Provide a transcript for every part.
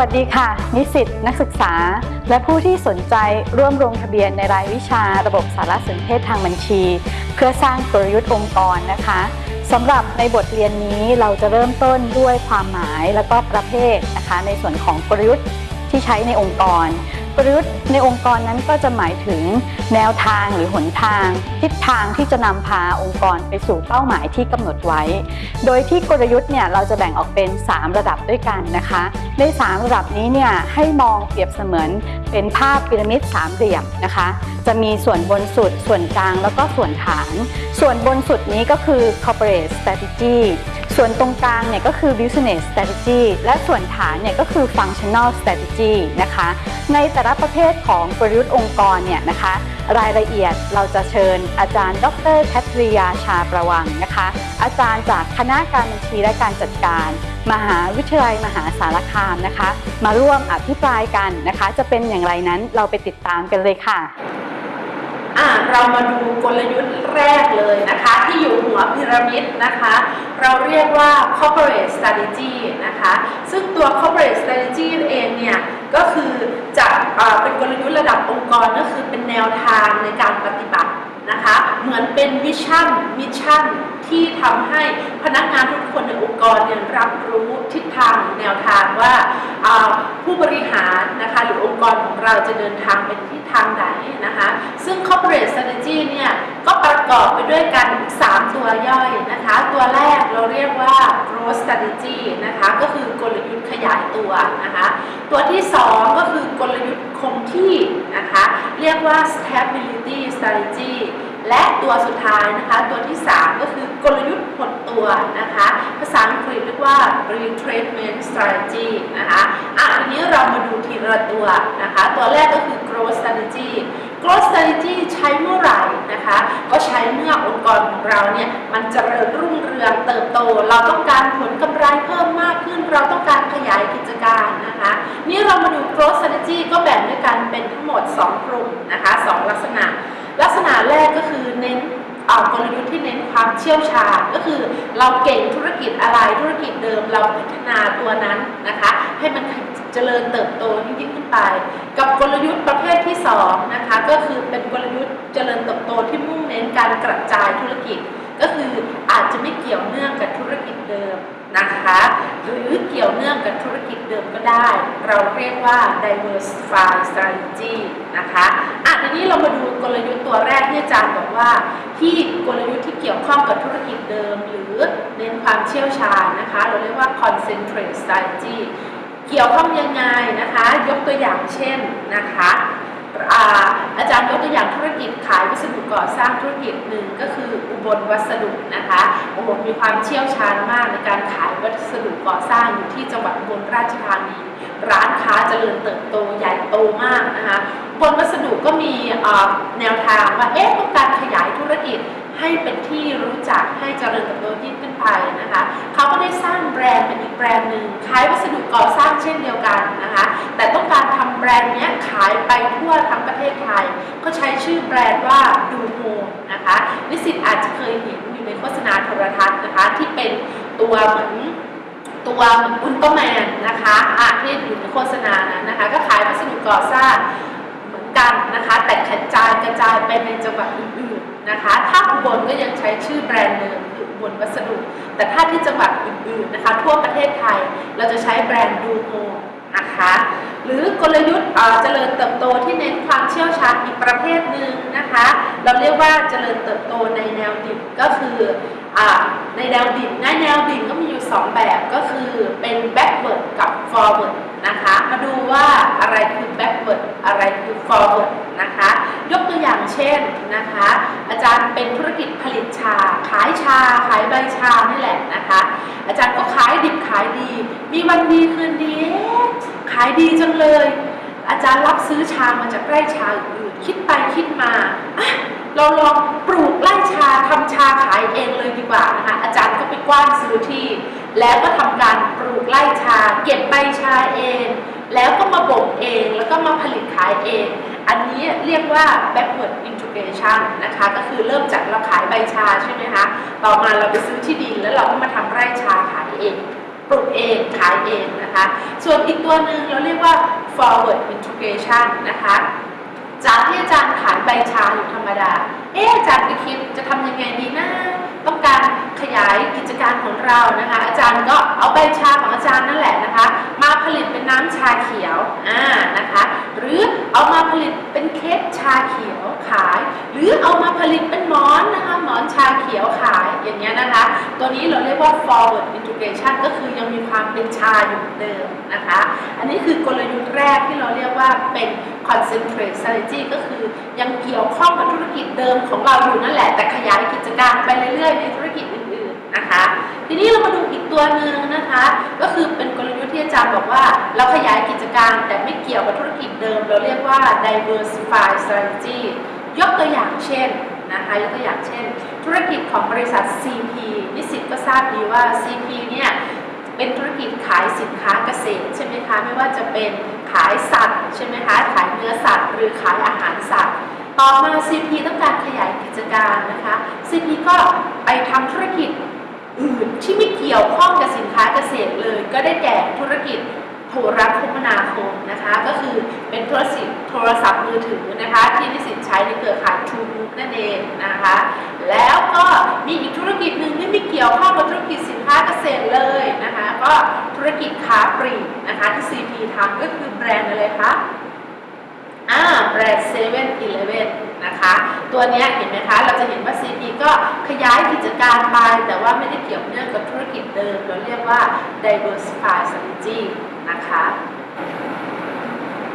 วัสดีค่ะ นิสิตนักศึกษา และผู้ที่สนใจร่วมลงทะเบียนในรายวิชาระบบสารสนเทศทางบัญชี เพื่อสร้างกลยุทธ์องค์กรนะคะสำหรับในบทเรียนนี้เราจะเริ่มต้นด้วยความหมายและก็ประเภทนะคะ ในส่วนของกลยุทธ์ที่ใช้ในองค์กร กลยุทธ์ในองค์กรนั้นก็จะหมายถึงแนวทางหรือหนทาง ทิศทางที่จะนำพาองค์กรไปสู่เป้าหมายที่กำหนดไว้ โดยที่กลยุทธ์เนี่ยเราจะแบ่งออกเป็น 3 ระดับด้วยกันนะคะ ใน 3 ระดับนี้เนี่ยให้มองเปรียบเสมือนเป็นภาพพีระมิดสามเหลี่ยมนะคะ จะมีส่วนบนสุด ส่วนกลางแล้วก็ส่วนฐาน ส่วนบนสุดนี้ก็คือ corporate strategy ส่วนตรงกลางเนี่ยก็คือ business strategy และส่วนฐานเนี่ยก็คือ functional strategy นะคะ ในแต่ละประเภทของกลยุทธ์องค์กรเนี่ยนะคะ รายละเอียดเราจะเชิญอาจารย์ ดรแคทริยาชาประวังนะคะ อาจารย์จากคณะการบัญชีและการจัดการ มหาวิทยาลัยมหาสารคามนะคะ มาร่วมอภิปรายกันนะคะ จะเป็นอย่างไรนั้นเราไปติดตามกันเลยค่ะอะเรามาดูกลยุทธ์แรกเลยนะคะ ที่อยู่หัวพีระมิดนะคะ เราเรียกว่า corporate strategy นะคะ ซึ่งตัว corporate strategy เองเนี่ย ก็คือจะเป็นกลยุทธ์ระดับองค์กรก็คือเป็นแนวทางในการปฏิบัตินะคะ เหมือนเป็น vision mission ที่ทำให้พนักงานทุกคนในองค์กรเนี่ยรับรู้ทิศทางแนวทางว่าผู้บริหารนะคะ รของเราจะเดินทางไปที่ทางไหนนะคะ ซึ่ง corporate strategy เนี่ยก็ประกอบไปด้วยกัน 3 ตัวย่อยนะคะ ตัวแรกเราเรียกว่า growth strategy นะคะก็คือกลยุทธ์ขยายตัวนะคะ ตัวที่ 2 ก็คือกลยุทธ์คงที่นะคะ เรียกว่า stability strategy และตัวสุดท้ายนะคะตัวที่ 3 ก็คือกลยุทธ์หดตัวนะคะ ภาษาอังกฤษเรียกว่า retracement strategy นะคะอะทีนี้เรามาดูทีละตัวนะคะ ตัวแรกก็คือ growth strategy growth strategy ใช้เมื่อไหร่นะคะ ก็ใช้เมื่อองค์กรของเราเนี่ยมันจเจริญรุ่งเรืองเติบโต เราต้องการผลกำไรเพิ่มมากขึ้น เราต้องการขยายกิจการนะคะ นี่เรามาดู growth strategy ก็แบ่งด้วยกันเป็นทั้งหมด 2 กลุ่มนะคะสองลักษณะ ณะแรกก็คือเน้นเอ่อกลยุทธ์ที่เน้นความเชี่ยวชาญก็คือเราเก่งธุรกิจอะไรธุรกิจเดิมเราพัฒนาตัวนั้นนะคะ ให้มันเจริญเติบโตยิ่งขึ้นไป กับกลยุทธ์ประเภทที่2นะคะก็คือเป็นกลยุทธ์เจริญเติบโตที่มุ่งเน้นการกระจายธุรกิจ ก็คืออาจจะไม่เกี่ยวเนื่องกับธุรกิจเดิม นะคะหรือเกี่ยวเนื่องกับธุรกิจเดิมก็ได้ เราเรียกว่า diversify strategy นะคะอะทีนี้เรามาดูกลยุทธ์ตัวแรกที่อาจารย์บอกว่า ที่กลยุทธ์ที่เกี่ยวข้องกับธุรกิจเดิม หรือเน้นความเชี่ยวชาญนะคะ เราเรียกว่า concentrate strategy เกี่ยวข้องยังไงนะคะ ยกตัวอย่างเช่นนะคะ อาจารย์ยกตัวอย่างธุรกิจขายวัสดุก่อสร้างธุรกิจหนึ่งก็คืออุบลวัสดุนะคะอุบลมีความเชี่ยวชาญมากในการขายวัสดุก่อสร้างอยู่ที่จังหวัดอุบลราชธานีร้านค้าเจริญเติบโตใหญ่โตมากนะคะอุบลวัสดุก็มีแนวทางว่าเอ๊ะต้องการขยายธุรกิจ ให้เป็นที่รู้จักให้เจริญเติบโตยิ่งขึ้นไปนะคะเขาก็ได้สร้างแบรนด์เป็นอีกแบรนด์หนึ่งขายวัสดุก่อสร้างเช่นเดียวกันนะคะ แต่ต้องการทำแบรนด์นี้ขายไปทั่วทั้งประเทศไทย ก็ใช้ชื่อแบรนด์ว่าดูโฮมนะคะนิสิตอาจจะเคยเห็นอยู่ในโฆษณาโทรทัศน์นะคะ ที่เป็นตัวเหมือนตัวเหมือนอุลตร้าแมนนะคะอะที่อยู่ในโฆษณานั้นนะคะ ก็ขายวัสดุก่อสร้างเหมือนกันนะคะ แต่กระจายกระจายไปในจังหวัดอื่นๆ นะคะถ้าอุบลก็ยังใช้ชื่อแบรนด์เดิมคืออุบลวัสดุ แต่ถ้าที่จังหวัดอื่นๆนะคะทั่วประเทศไทยเราจะใช้แบรนด์ดูโมนะคะหรือกลยุทธ์เจริญเติบโตที่เน้นความเชี่ยวชาญอีกประเภทหนึ่งนะคะ เราเรียกว่าเจริญเติบโตในแนวดิ่งก็คืออในแนวดิ่งในแนวดิ่งก็มีอยู่ 2 แบบก็คือเป็น backward กับ forward นะคะ มาดูว่าอะไรคือ backward อะไรคือ forward ช่นนะคะ อาจารย์เป็นธุรกิจผลิตชา ขายชา ขายใบชานี่แหละนะคะ อาจารย์ก็ขายดิบขายดี มีวันดีคืนดีขายดีจังเลย อาจารย์รับซื้อชามาจากไร่ชาอื่นคิดไปคิดมาเราลองปลูกไร่ชาทำชาขายเองเลยดีกว่านะคะอาจารย์ก็ไปกว้านซื้อที่ แล้วก็ทำการปลูกไร่ชา เก็บใบชาเอง แล้วก็มาบ่มเองแล้วก็มาผลิตขายเอง อันนี้เรียกว่า backward integration นะคะ ก็คือเริ่มจากเราขายใบชาใช่ไหมคะ ต่อมาเราไปซื้อที่ดินแล้วเราก็มาทำไร่ชาขายเอง ปลูกเองขายเองนะคะ ส่วนอีกตัวหนึ่งเราเรียกว่า forward integration นะคะจากที่อาจารย์ขายใบชาอยู่ธรรมดา เอ๊อาจารย์ไปคิดจะทำยังไงดีนะ ต้องการขยายกิจการของเรานะคะ อาจารย์ก็เอาใบชาของอาจารย์นั่นแหละนะคะ มาผลิตเป็นน้ำชาเขียว อ่า นะคะ หรือ เอามาผลิตเป็นเค้กชาเขียวขาย หรือเอามาผลิตเป็นหมอนนะคะหมอนชาเขียวขายอย่างเงี้ยนะคะ ตัวนี้เราเรียกว่า forward integration ก็คือยังมีความเป็นชาอยู่เดิมนะคะ อันนี้คือกลยุทธ์แรกที่เราเรียกว่าเป็น concentrate strategy ก็คือยังเกี่ยวข้องกับธุรกิจเดิมของเราอยู่นั่นแหละแต่ขยายกิจการไปเรื่อยๆในธุรกิจ นะคะ ทีนี้เรามาดูอีกตัวหนึ่งนะคะ ก็คือเป็นกลยุทธ์ที่อาจารย์บอกว่า เราขยายกิจการแต่ไม่เกี่ยวกับธุรกิจเดิม เราเรียกว่า diversify strategy ยกตัวอย่างเช่นนะคะยกตัวอย่างเช่น ธุรกิจของบริษัท CP นิสิตก็ทราบดีว่า CP เนี่ยเป็นธุรกิจขายสินค้าเกษตรใช่ไหมคะไม่ว่าจะเป็นขายสัตว์ใช่ไหมคะขายเนื้อสัตว์ หรือขายอาหารสัตว์ ต่อมา CP ต้องการขยายกิจการนะคะ CP ก็ไปทำธุรกิจ อื่นที่ไม่เกี่ยวข้องกับสินค้าเกษตรเลย ก็ได้แก่ธุรกิจโทรคมนาคมนะคะก็คือเป็นโทรศัพท์โทรศัพท์มือถือนะคะที่นิสิตใช้ในเครือข่าย True Book นั่นเองนะคะแล้วก็มีอีกธุรกิจหนึ่งที่ไม่เกี่ยวข้องกับธุรกิจสินค้าเกษตรเลยนะคะก็ธุรกิจค้าปลีกนะคะที่ CP ทำก็คือแบรนด์อะไรคะอ่าแบรนด์เซเว่นอีเลเว่น นะคะ ตัวนี้เห็นไหมคะ เราจะเห็นว่า CP ก็ขยายกิจการไป แต่ว่าไม่ได้เกี่ยวเนื่องกับธุรกิจเดิม เราเรียกว่า diversify strategy นะคะ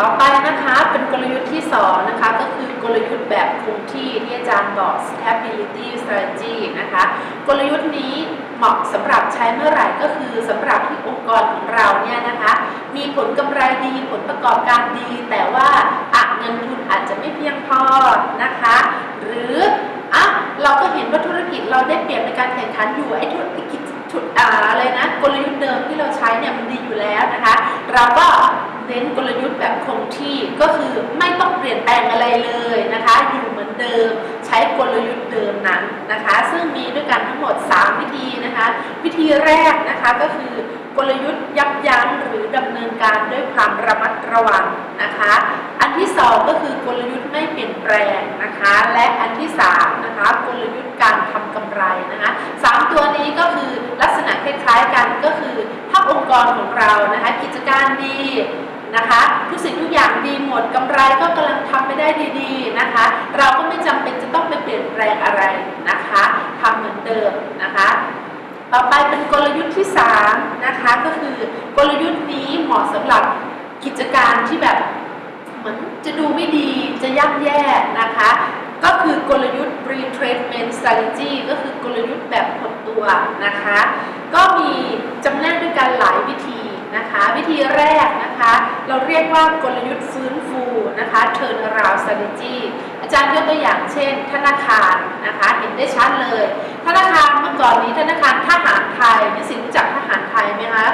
ต่อไปนะคะเป็นกลยุทธ์ที่ 2 นะคะ ก็คือกลยุทธ์แบบคงที่ที่อาจารย์บอก stability strategy นะคะ กลยุทธ์นี้เหมาะสำหรับใช้เมื่อไหร่ก็คือสำหรับ องค์กรของเราเนี่ยนะคะ มีผลกำไรดีผลประกอบการดี แต่ว่าอะเงินทุนอาจจะไม่เพียงพอนะคะ หรืออะเราก็เห็นว่าธุรกิจเราได้เปรียบในการแข่งขันอยู่ไอ้ธุรกิจชุดอ่าอะไรนะกลยุทธ์เดิมที่เราใช้เนี่ยมันดีอยู่แล้วนะคะ เราก็เน้นกลยุทธ์แบบคงที่ก็คือไม่ต้องเปลี่ยนแปลงอะไรเลยนะคะ อยู่เหมือนเดิม ใช้กลยุทธ์เดิมนั้นนะคะ ซึ่งมีด้วยกันทั้งหมด 3 วิธีนะคะ วิธีแรกนะคะก็คือกลยุทธ์ยับยั้งหรือดำเนินการด้วยความระมัดระวังนะคะ อันที่ 2 ก็คือกลยุทธ์ไม่เปลี่ยนแปลงนะคะ และอันที่3นะคะกลยุทธ์การทำกำไรนะคะสามตัวนี้ก็คือลักษณะคล้ายๆกันก็คือถ้าองค์กรของเรานะคะกิจการดี นะคะทุกสิ่งทุกอย่างดีหมดกำไรก็กำลังทำไปได้ดีๆนะคะ เราก็ไม่จำเป็นจะต้องไปเปลี่ยนแปลงอะไรนะคะทำเหมือนเดิมนะคะ ต่อไปเป็นกลยุทธ์ที่3นะคะก็คือกลยุทธ์นี้เหมาะสำหรับกิจการที่แบบเหมือนจะดูไม่ดีจะย่ำแย่นะคะก็คือกลยุทธ์ retracement strategy ก็คือกลยุทธ์แบบหดตัวนะคะ ก็มีจำแนกด้วยกันหลายวิธี นะคะ วิธีแรกนะคะ เราเรียกว่ากลยุทธ์ฟื้นฟูนะคะ turn around strategy อาจารย์ยกตัวอย่างเช่น ธนาคารนะคะเห็นได้ชัดเลย ธนาคารเมื่อก่อนนี้ธนาคารทหารไทยนี่สิรู้จักทหารไทยไหมคะ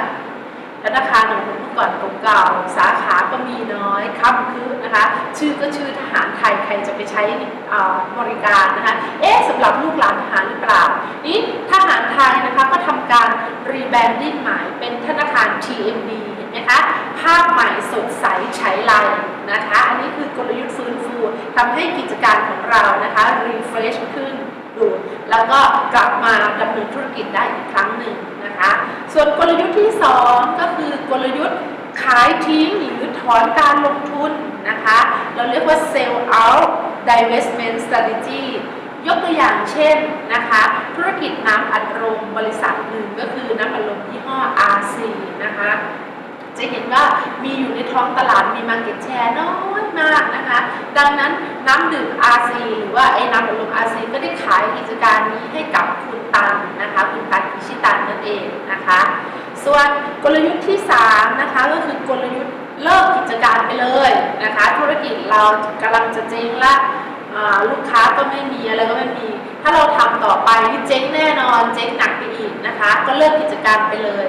ธนาคารของผมเมื่อก่อนเก่าๆสาขาก็มีน้อยค่ำคืนนะคะ ชื่อก็ชื่อทหารไทยใครจะไปใช้บริการนะคะ เอ๊ะสำหรับลูกหลานทหารหรือเปล่า นี่ทหารไทยนะคะก็ทำการ rebranding ใหม่เป็นธนาคาร TMB เห็นไหมคะ ภาพใหม่สดใสใช้ไลน์นะคะ อันนี้คือกลยุทธ์ฟื้นฟูทำให้กิจการของเรานะคะรีเฟรชขึ้นดูแล้วก็กลับมาดำเนินธุรกิจได้อีกครั้งหนึ่งนะคะ ส่วนกลยุทธ์ที่ 2 ก็คือกลยุทธ์ขายทิ้งหรือถอนการลงทุนนะคะ เราเรียกว่า sell out divestment strategy ยกตัวอย่างเช่นนะคะ ธุรกิจน้ำอัดลมบริษัทหนึ่งก็คือน้ำอัดลมยี่ห้อ RC นะคะจะเห็นว่ามีอยู่ในท้องตลาดมีมาเก็ตแชร์น้อยมากนะคะ ดังนั้นน้ำดื่ม RC หรือว่าไอ้น้ำอัดลม RC ก็ได้ขายกิจการนี้ให้กับคุณตันนะคะคุณตันพิชิตันนั่นเองนะคะ ส่วนกลยุทธ์ที่3นะคะก็คือกลยุทธ์เลิกกิจการไปเลยนะคะ ธุรกิจเรากำลังจะเจ๊งละลูกค้าก็ไม่มีอะไรก็ไม่มี ถ้าเราทำต่อไปนี่เจ๊งแน่นอนเจ๊งหนักไปอีกนะคะ ก็เลิกกิจการไปเลย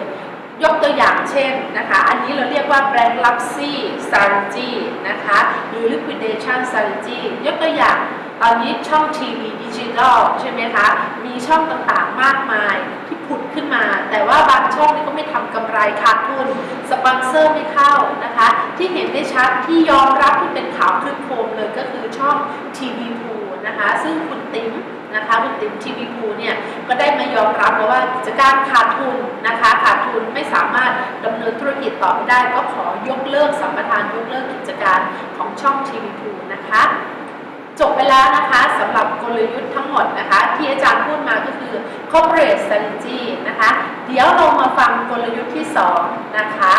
ยกตัวอย่างเช่นนะคะ อันนี้เราเรียกว่า bankruptcy strategy นะคะหรือ liquidation strategy ยกตัวอย่างตอนนี้ช่องทีวีดิจิทัลใช่ไหมคะ มีช่องต่างๆมากมายที่ผุดขึ้นมา แต่ว่าบางช่องนี่ก็ไม่ทำกำไรขาดทุน สปอนเซอร์ไม่เข้านะคะ ที่เห็นได้ชัดที่ยอมรับที่เป็นข่าวคลึกโครมเลยก็คือช่องทีวีพูนะคะ ซึ่งคุณติ๋ม นะคะคุณติมทีวีพูเนี่ยก็ได้มายอมรับว่ากิจการขาดทุนนะคะขาดทุนไม่สามารถดำเนินธุรกิจต่อไปได้ ก็ขอยกเลิกสัมปทานยกเลิกกิจการของช่องทีวีพูนะคะจบไปแล้วนะคะสำหรับกลยุทธ์ทั้งหมดนะคะ ที่อาจารย์พูดมาก็คือ corporate strategy นะคะ เดี๋ยวเรามาฟังกลยุทธ์ที่ 2 นะคะ